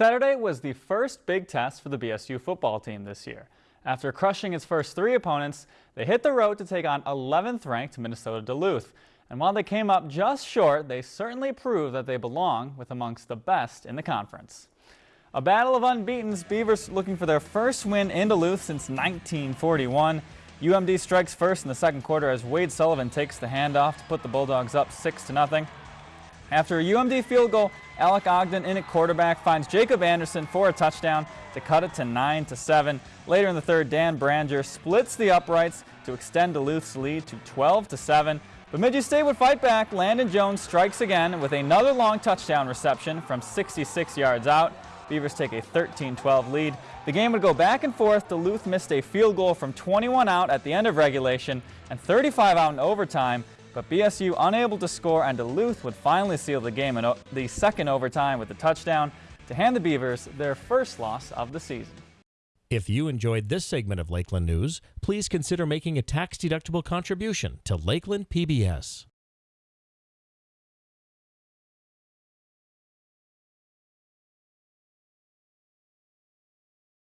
Saturday was the first big test for the BSU football team this year. After crushing its first three opponents, they hit the road to take on 11th ranked Minnesota Duluth. And while they came up just short, they certainly proved that they belong with amongst the best in the conference. A battle of unbeatens, Beavers looking for their first win in Duluth since 1941. UMD strikes first in the second quarter as Wade Sullivan takes the handoff to put the Bulldogs up 6 to nothing. After a UMD field goal, Alec Ogden in at quarterback finds Jacob Anderson for a touchdown to cut it to 9 to 7. Later in the third, Dan Branger splits the uprights to extend Duluth's lead to 12 to 7. Bemidji State would fight back. Landon Jones strikes again with another long touchdown reception from 66 yards out. Beavers take a 13-12 lead. The game would go back and forth. Duluth missed a field goal from 21 out at the end of regulation and 35 out in overtime. But BSU unable to score and Duluth would finally seal the game in the second overtime with a touchdown to hand the Beavers their first loss of the season. If you enjoyed this segment of Lakeland News, please consider making a tax-deductible contribution to Lakeland PBS.